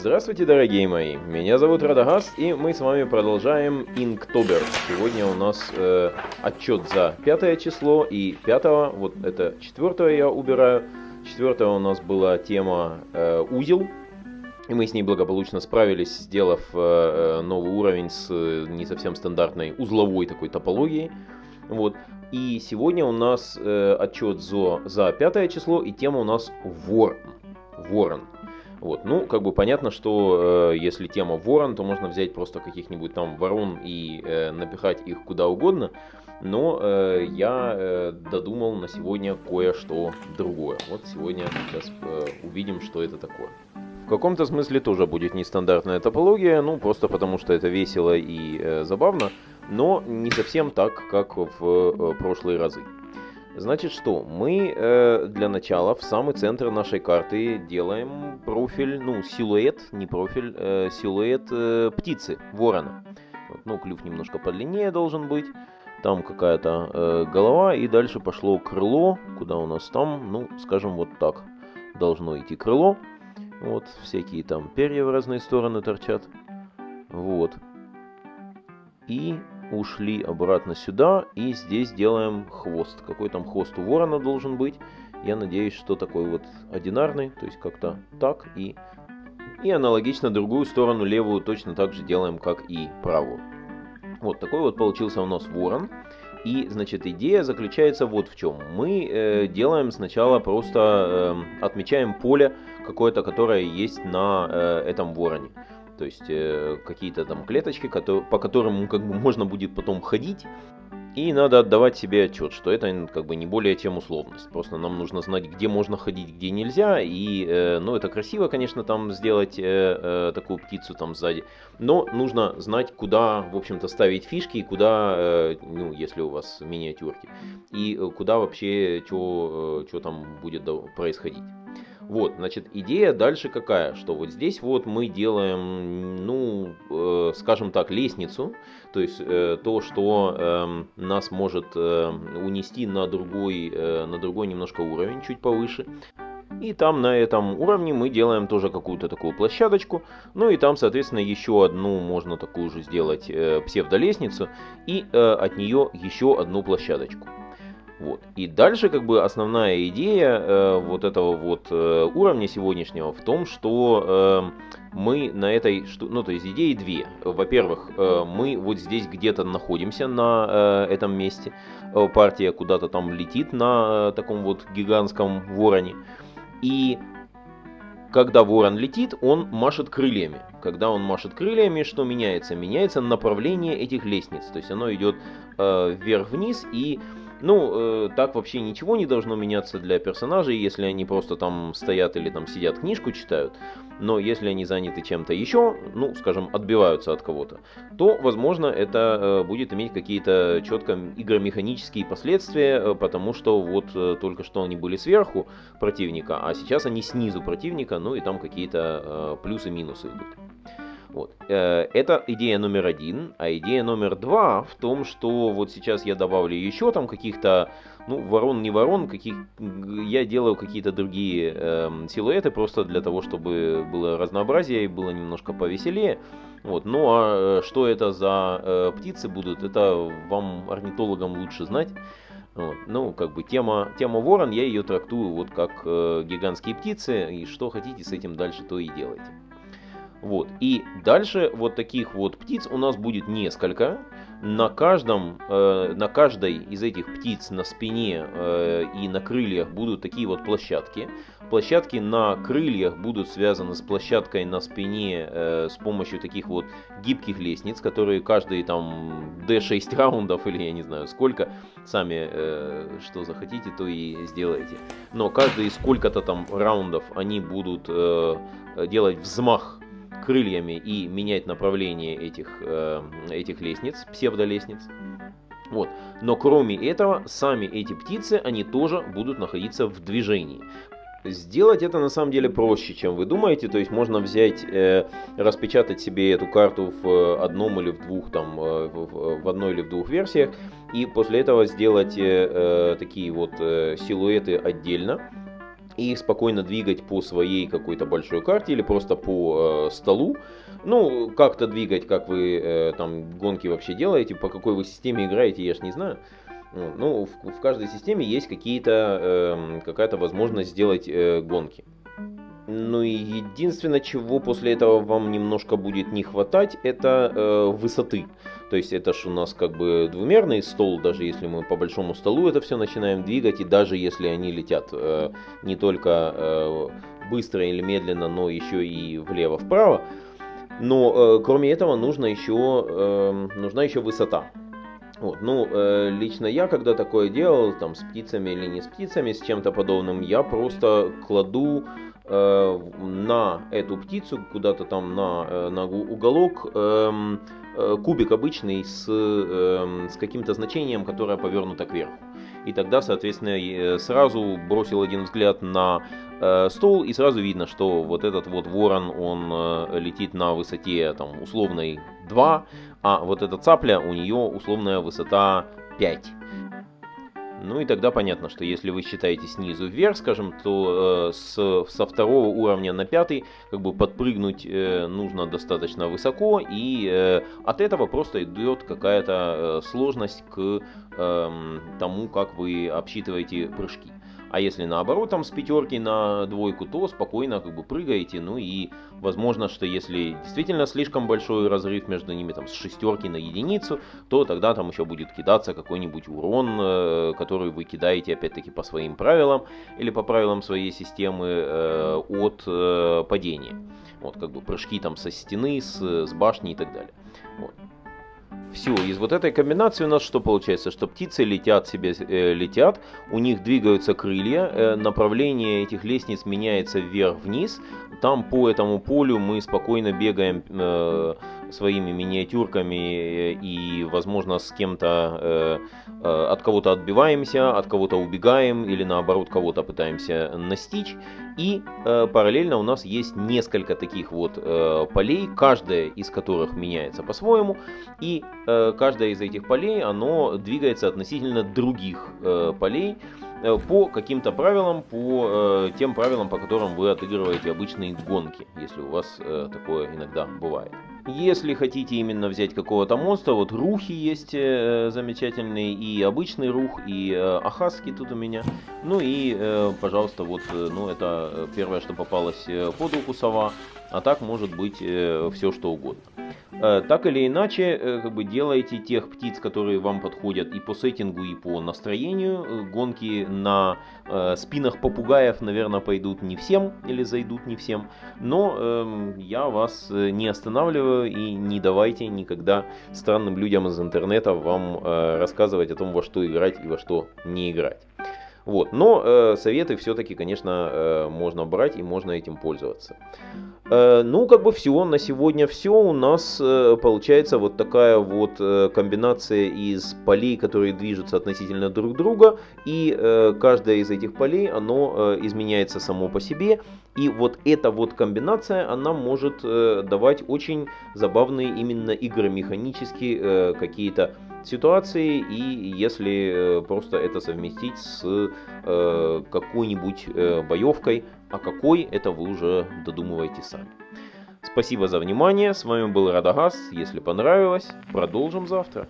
Здравствуйте, дорогие мои! Меня зовут Радагас, и мы с вами продолжаем Inktober. Сегодня у нас э, отчет за пятое число, и пятого, вот это четвертое я убираю. Четвертое у нас была тема э, узел, и мы с ней благополучно справились, сделав э, э новый уровень с э, не совсем стандартной узловой такой топологией. Вот. И сегодня у нас э, отчет за, за пятое число, и тема у нас Ворон. Ворон. Вот, ну, как бы понятно, что э, если тема ворон, то можно взять просто каких-нибудь там ворон и э, напихать их куда угодно. Но э, я э, додумал на сегодня кое-что другое. Вот сегодня сейчас э, увидим, что это такое. В каком-то смысле тоже будет нестандартная топология, ну просто потому что это весело и э, забавно, но не совсем так, как в э, прошлые разы. Значит что, мы э, для начала в самый центр нашей карты делаем профиль, ну силуэт, не профиль, э, силуэт э, птицы, ворона. Вот, ну клюв немножко подлиннее должен быть, там какая-то э, голова и дальше пошло крыло, куда у нас там, ну скажем вот так, должно идти крыло. Вот всякие там перья в разные стороны торчат. Вот. И ушли обратно сюда и здесь делаем хвост. Какой там хвост у ворона должен быть? Я надеюсь, что такой вот одинарный, то есть как-то так и... И аналогично другую сторону, левую, точно так же делаем, как и правую. Вот такой вот получился у нас ворон. И, значит, идея заключается вот в чем. Мы э, делаем сначала просто, э, отмечаем поле какое-то, которое есть на э, этом вороне то есть э, какие-то там клеточки, которые, по которым как бы можно будет потом ходить. И надо отдавать себе отчет, что это как бы не более чем условность. Просто нам нужно знать, где можно ходить, где нельзя. И, э, ну, это красиво, конечно, там сделать э, э, такую птицу там сзади. Но нужно знать, куда, в общем-то, ставить фишки и куда, э, ну, если у вас миниатюрки. И э, куда вообще, что э, там будет происходить. Вот, значит, идея дальше какая, что вот здесь вот мы делаем, ну, э, скажем так, лестницу, то есть э, то, что э, нас может э, унести на другой, э, на другой немножко уровень, чуть повыше. И там на этом уровне мы делаем тоже какую-то такую площадочку. Ну и там, соответственно, еще одну можно такую же сделать э, псевдолестницу. И э, от нее еще одну площадочку. Вот. И дальше как бы основная идея э, вот этого вот э, уровня сегодняшнего в том, что э, мы на этой, что, ну то есть идеи две. Во-первых, э, мы вот здесь где-то находимся на э, этом месте, э, партия куда-то там летит на э, таком вот гигантском вороне. И когда ворон летит, он машет крыльями. Когда он машет крыльями, что меняется? Меняется направление этих лестниц. То есть оно идет э, вверх-вниз и ну, э, так вообще ничего не должно меняться для персонажей, если они просто там стоят или там сидят, книжку читают. Но если они заняты чем-то еще, ну, скажем, отбиваются от кого-то, то, возможно, это э, будет иметь какие-то четко игромеханические последствия, э, потому что вот э, только что они были сверху противника, а сейчас они снизу противника, ну и там какие-то э, плюсы-минусы идут. Вот. Э, это идея номер один. А идея номер два в том, что вот сейчас я добавлю еще там каких-то, ну, ворон, не ворон, каких, я делаю какие-то другие э, силуэты просто для того, чтобы было разнообразие и было немножко повеселее. Вот. Ну а э, что это за э, птицы будут, это вам, орнитологам, лучше знать. Вот. Ну, как бы тема, тема ворон, я ее трактую вот как э, гигантские птицы, и что хотите с этим дальше, то и делайте. Вот. И дальше вот таких вот птиц у нас будет несколько. На каждом, э, на каждой из этих птиц на спине э, и на крыльях будут такие вот площадки. Площадки на крыльях будут связаны с площадкой на спине э, с помощью таких вот гибких лестниц, которые каждые там D6 раундов или я не знаю сколько, сами э, что захотите, то и сделайте. Но каждые сколько-то там раундов они будут э, делать взмах крыльями и менять направление этих, э, этих лестниц, псевдолестниц. Вот. Но кроме этого, сами эти птицы, они тоже будут находиться в движении. Сделать это на самом деле проще, чем вы думаете. То есть можно взять, э, распечатать себе эту карту в одном или в двух, там, э, в, в одной или в двух версиях. И после этого сделать э, э такие вот э, силуэты отдельно и спокойно двигать по своей какой-то большой карте или просто по э, столу. Ну, как-то двигать, как вы э, там гонки вообще делаете, по какой вы системе играете, я ж не знаю. Ну, в, в каждой системе есть какие-то, э, какая-то возможность сделать э, гонки. Ну и единственное, чего после этого вам немножко будет не хватать, это э, высоты. То есть это же у нас как бы двумерный стол, даже если мы по большому столу это все начинаем двигать, и даже если они летят э, не только э, быстро или медленно, но еще и влево-вправо. Но э, кроме этого нужно еще, э, нужна еще высота. Вот, ну, э, лично я, когда такое делал, там, с птицами или не с птицами, с чем-то подобным, я просто кладу на эту птицу, куда-то там на, э, на уголок, э, э, кубик обычный с, э, с каким-то значением, которое повернуто кверху. И тогда, соответственно, сразу бросил один взгляд на э, стол, и сразу видно, что вот этот вот ворон, он э, летит на высоте там условной 2, а вот эта цапля, у нее условная высота 5. Ну и тогда понятно, что если вы считаете снизу вверх, скажем, то э, с, со второго уровня на пятый как бы подпрыгнуть э, нужно достаточно высоко, и э, от этого просто идет какая-то э, сложность к э, тому, как вы обсчитываете прыжки. А если наоборот там с пятерки на двойку, то спокойно как бы прыгаете. Ну и возможно, что если действительно слишком большой разрыв между ними там с шестерки на единицу, то тогда там еще будет кидаться какой-нибудь урон, э, который вы кидаете опять-таки по своим правилам или по правилам своей системы э, от э, падения. Вот как бы прыжки там со стены, с, с башни и так далее. Вот. Все, из вот этой комбинации у нас что получается? Что птицы летят себе, э, летят, у них двигаются крылья, э, направление этих лестниц меняется вверх-вниз. Там по этому полю мы спокойно бегаем э, своими миниатюрками э, и, возможно, с кем-то э, э, от кого-то отбиваемся, от кого-то убегаем или наоборот кого-то пытаемся настичь. И э, параллельно у нас есть несколько таких вот э, полей, каждая из которых меняется по-своему. И э, каждая из этих полей, оно двигается относительно других э, полей э, по каким-то правилам, по э, тем правилам, по которым вы отыгрываете обычные гонки, если у вас э, такое иногда бывает. Если хотите именно взять какого-то монстра, вот рухи есть э, замечательные, и обычный рух, и э, ахаски тут у меня. Ну и, э, пожалуйста, вот, э, ну это первое, что попалось э, под руку сова, а так может быть э, все что угодно. Э, так или иначе, э, как бы делайте тех птиц, которые вам подходят и по сеттингу, и по настроению. Э, гонки на спинах попугаев, наверное, пойдут не всем или зайдут не всем. Но эм, я вас не останавливаю и не давайте никогда странным людям из интернета вам рассказывать о том, во что играть и во что не играть. Вот. Но э, советы все-таки, конечно, э, можно брать и можно этим пользоваться. Э, ну, как бы все, на сегодня все. У нас э, получается вот такая вот э, комбинация из полей, которые движутся относительно друг друга. И э, каждая из этих полей, оно э, изменяется само по себе. И вот эта вот комбинация, она может э, давать очень забавные именно игры механические, э, какие-то ситуации, и если э, просто это совместить с э, какой-нибудь э, боевкой, а какой, это вы уже додумываете сами. Спасибо за внимание, с вами был Радагас, если понравилось, продолжим завтра.